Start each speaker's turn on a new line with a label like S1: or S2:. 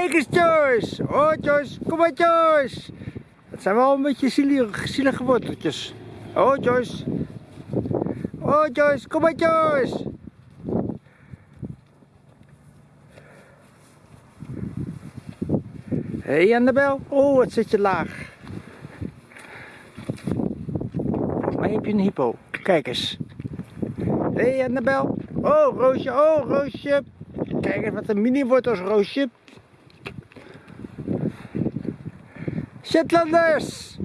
S1: Kijk eens Joyce! Oh Joyce, kom maar Joyce! Het zijn wel een beetje zielige, zielige worteltjes. Oh Joyce! Oh Joyce, kom maar Joyce! Hé hey Annabel, oh wat zit je laag. Mij heb je een hippo. Kijk eens. Hé hey Annabel. Oh Roosje, oh Roosje. Kijk eens wat een mini wortels Roosje. Shetlanders!